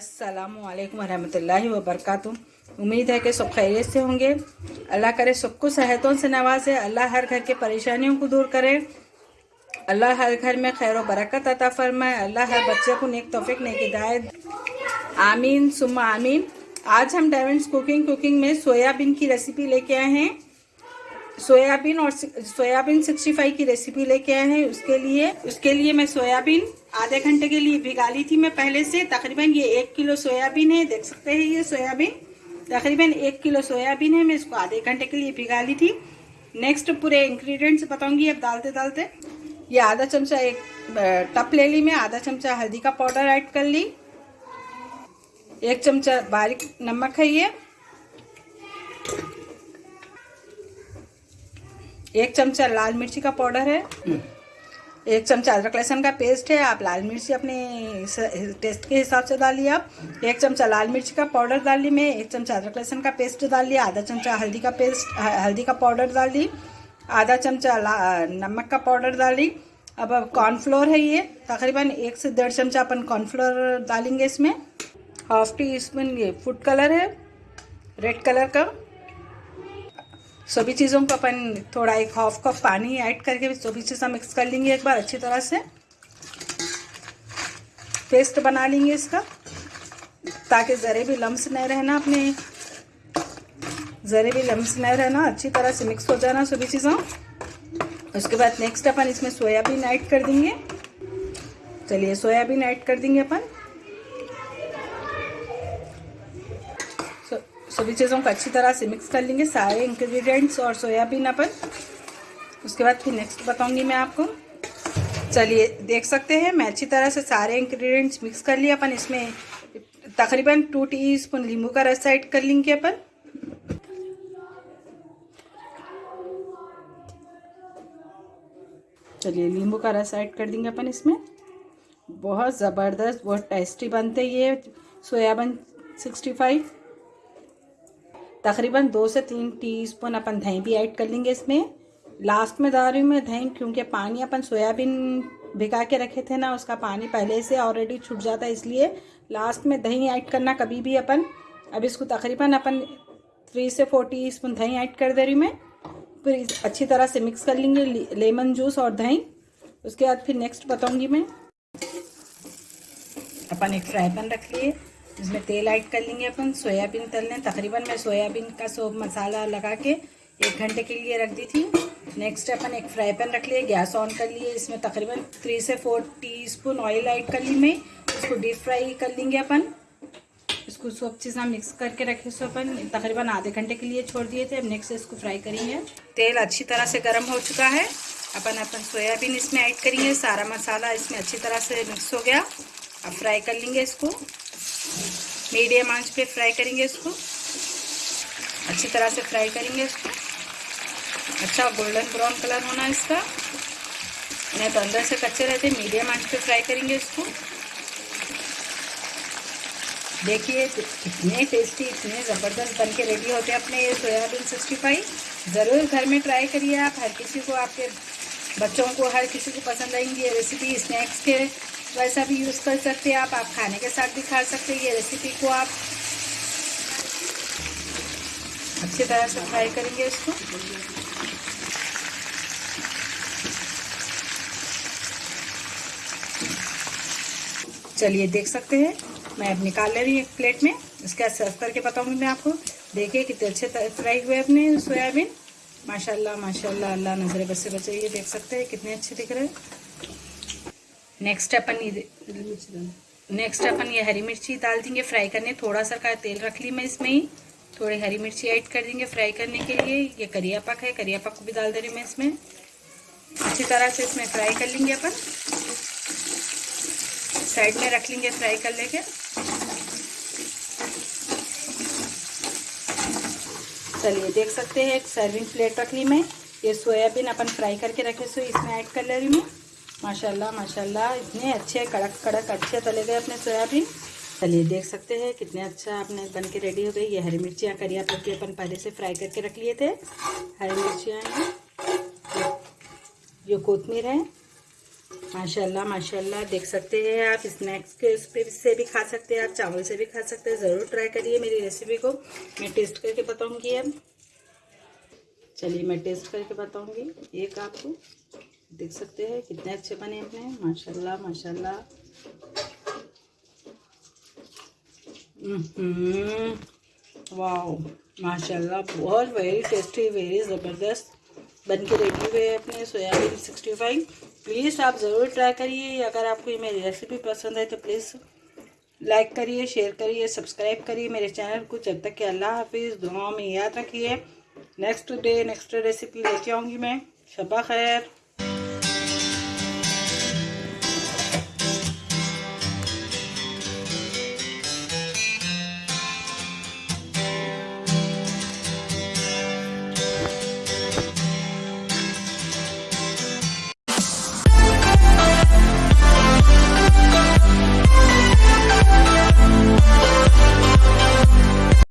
السلام علیکم ورحمۃ اللہ وبرکاتہ۔ امید ہے کہ سب خیریت سے ہوں گے۔ اللہ کرے سب کو صحتوں سے نوازے اللہ ہر گھر کے پریشانیوں کو دور کرے۔ اللہ ہر گھر میں خیر و برکت عطا فرمائے۔ اللہ ہر بچے کو نیک توفیق، نیک ہدایت۔ آمین، ثم آمین۔ آج ہم ڈائمنڈس کوکنگ کوکنگ میں سویابین کی ریسیپی لے کے آئے ہیں۔ سویابین اور سویابین سکسٹی فائیو کی ریسیپی لے کے آئے ہیں۔ اس کے لیے اس کے لیے میں سویابین آدھے گھنٹے کے لیے بھگا لی تھی میں پہلے سے۔ تقریباً یہ ایک کلو سویابین ہے۔ دیکھ سکتے ہیں یہ سویابین۔ تقریباً ایک کلو سویابین ہے۔ میں اس کو آدھے گھنٹے کے لیے بھگا لی تھی۔ نیکسٹ پورے انگریڈینٹس بتاؤں گی اب ڈالتے ڈالتے۔ یہ آدھا چمچہ ایک ٹپ لے لی میں۔ آدھا چمچہ ہلدی کا پاؤڈر ایڈ کر لی۔ ایک چمچہ باریک نمک ہے یہ۔ ایک چمچہ لال مرچی کا پاؤڈر ہے۔ ایک چمچہ ادرک لہسن کا پیسٹ ہے۔ آپ لال مرچی اپنے ٹیسٹ کے حساب سے ڈالیے آپ ایک چمچہ لال مرچی کا پاؤڈر ڈال لی میں۔ ایک چمچہ ادرک لہسن کا پیسٹ ڈال لیا۔ آدھا چمچہ ہلدی کا پیسٹ، ہلدی کا پاؤڈر ڈال دی آدھا چمچہ نمک کا پاؤڈر ڈال دی اب اب کارن فلور ہے یہ۔ تقریباً ایک سے ڈیڑھ چمچہ اپن کارن فلور ڈالیں گے اس میں۔ ہاف ٹی اسپون یہ فوڈ کلر ہے۔ ریڈ کلر کا۔ سبھی چیزوں کو اپن تھوڑا ایک ہاف کپ پانی ایڈ کر کے سبھی چیزیں مکس کر لیں گے ایک بار اچھی طرح سے پیسٹ بنا لیں گے اس کا تاکہ ذرے بھی لمس نہیں رہنا اپنے ذرے بھی لمس نہیں رہنا اچھی طرح سے مکس ہو جانا سبھی چیزوں اس کے بعد نیکسٹ اپن اس میں سویابین ایڈ کر دیں گے چلیے سویابین ایڈ کر دیں گے اپن سبھی چیزوں کو اچھی طرح سے مکس کر لیں گے سارے انگریڈینٹس اور سویابین اپن اس کے بعد پھر نیکسٹ بتاؤں گی میں آپ کو چلیے دیکھ سکتے ہیں میں اچھی طرح سے سارے انگریڈینٹس مکس کر لیا اپن اس میں تقریباً ٹو ٹی اسپون لیمبو کا رس ایڈ کر لیں گے اپن چلیے لیمبو کا رس ایڈ کر دیں گے اپن اس میں بہت زبردست بہت ٹیسٹی بنتے یہ سویابین سکسٹی فائیو تقریباً دو سے تین ٹی اسپون اپن دہی بھی ایڈ کر لیں گے اس میں۔ لاسٹ میں ڈال رہی ہوں میں دہی کیونکہ پانی اپن سویابین بھگا کے رکھے تھے نا، اس کا پانی پہلے سے آلریڈی چھٹ جاتا ہے اس لیے۔ لاسٹ میں دہی ایڈ کرنا کبھی بھی اپن۔ اب اس کو تقریباً اپن تھری سے فور ٹی اسپون دہی ایڈ کر دے رہی ہوں میں۔ پھر اچھی طرح سے مکس کر لیں گے لیمن جوس اور دہی اس کے بعد پھر نیکسٹ بتاؤں گی میں۔ اپن ایک فرائی پین رکھ لیے۔ اس میں تیل ایڈ کر لیں گے اپن، سویابین تل لیں۔ تقریباً میں سویابین کا سوپ مسالہ لگا کے ایک گھنٹے کے لیے رکھ دی تھی۔ نیکسٹ اپن ایک فرائی پین رکھ لیے گیس آن کر لیے۔ اس میں تقریباً تھری سے four teaspoon oil add کر لی میں۔ اس کو ڈیپ فرائی کر لیں گے اپن۔ اس کو سب چیزیں مکس کر کے رکھے۔ سو اپن تقریباً آدھے گھنٹے کے لیے چھوڑ دیے تھے۔ اب نیکسٹ اس کو فرائی کریں گے۔ تیل اچھی طرح سے گرم ہو چکا ہے۔ اپن اپن سویابین اس میں ایڈ کریں گے۔ سارا مسالہ اس میں اچھی طرح سے مکس ہو گیا۔ اب فرائی کر لیں گے اس کو۔ میڈیم آنچ پہ فرائی کریں گے اس کو۔ اچھی طرح سے فرائی کریں گے اس کو۔ اچھا گولڈن براؤن کلر ہونا اس کا۔ نہیں تو اندر سے کچے رہتے میڈیم آنچ پہ فرائی کریں گے اس کو۔ دیکھیے اتنے ٹیسٹی اتنے زبردست بن کے ریڈی ہوتے ہیں اپنے یہ سویابین سکسٹی فائیو ضرور گھر میں ٹرائی کریے آپ۔ ہر کسی کو آپ کے بچوں کو، ہر کسی کو پسند آئیں گی یہ ریسیپی اسنیکس کے۔ ویسا بھی یوز کر سکتے ہیں آپ آپ کھانے کے ساتھ بھی کھا سکتے ہیں، یہ ریسیپی کو آپ اچھی طرح سے فرائی کریں گے اس کو۔ چلیے دیکھ سکتے ہیں۔ میں اب نکال لے رہی ہوں ایک پلیٹ میں۔ اس کے سرو کر کے بتاؤں گی میں آپ کو۔ دیکھیے کتنے اچھے فرائی ہوئے اپنے سویابین ماشاء اللہ ماشاء اللہ اللہ نظر بس سے بچے، یہ دیکھ سکتے ہیں کتنے اچھے دکھ رہے ہیں۔ نیکسٹ اپن نیکسٹ اپن یہ ہری مرچی ڈال دیں گے فرائی کرنے تھوڑا سا کا تیل رکھ لی میں اس میں ہی تھوڑی ہری مرچی ایڈ کر دیں گے فرائی کرنے کے لیے یہ کریا پک ہے کریا پک کو بھی ڈال دے رہی میں اس میں اچھی طرح سے اس میں فرائی کر لیں گے اپن سائڈ میں رکھ لیں گے فرائی کر لے کے چلیے دیکھ سکتے ہیں ایک سرونگ پلیٹ رکھ لی میں یہ سویابین اپن فرائی کر کے رکھے سو اس میں ایڈ کر لے رہی ہوں ماشاء اللہ ماشاء اللہ اتنے اچھے کڑک کڑک اچھے تلے گئے اپنے سویابین۔ چلیے، دیکھ سکتے ہیں کتنے اچھا اپنے بن کے ریڈی ہو گئی یہ ہری مرچیاں کریا پکی اپن پہلے سے فرائی کر کے رکھ لیے تھے۔ ہری مرچیاں ہیں۔ یہ کوتمیر ہے ماشاء اللہ ماشاء اللہ دیکھ سکتے ہیں آپ۔ اسنیکس کے اس پہ سے بھی کھا سکتے ہیں۔ آپ چاول سے بھی کھا سکتے ہیں۔ ضرور ٹرائی کریے میری ریسیپی کو۔ میں ٹیسٹ کر کے بتاؤں گی اب۔ چلیے، میں ٹیسٹ کر کے بتاؤں گی۔ ایک آپ کو۔ دیکھ سکتے ہیں، کتنے اچھے بنے اپنے۔ ماشاء اللہ ماشاء اللہ ماشاء اللہ بہت ویری ٹیسٹی ویری زبردست۔ بن کے ریڈی ہوئے اپنے سویابین سکسٹی فائیو پلیز آپ ضرور ٹرائی کریے۔ اگر آپ کو یہ میری ریسیپی پسند ہے تو پلیز لائک کریے شیئر کریے سبسکرائب کریے میرے چینل کو۔ جب تک کہ اللہ حافظ، دعاؤں میں یاد رکھیے۔ نیکسٹ ڈے نیکسٹ ریسیپی لے کے آؤں گی میں۔ شبہ خیر۔